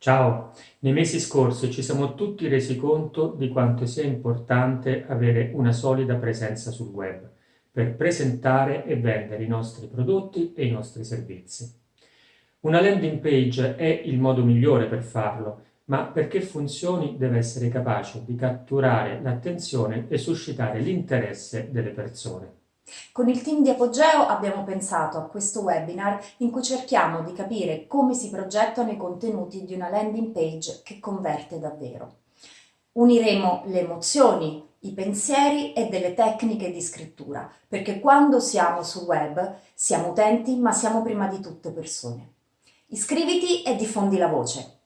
Ciao, nei mesi scorsi ci siamo tutti resi conto di quanto sia importante avere una solida presenza sul web per presentare e vendere i nostri prodotti e i nostri servizi. Una landing page è il modo migliore per farlo, ma perché funzioni deve essere capace di catturare l'attenzione e suscitare l'interesse delle persone. Con il team di Apogeo abbiamo pensato a questo webinar in cui cerchiamo di capire come si progettano i contenuti di una landing page che converte davvero. Uniremo le emozioni, i pensieri e delle tecniche di scrittura, perché quando siamo sul web siamo utenti ma siamo prima di tutto persone. Iscriviti e diffondi la voce.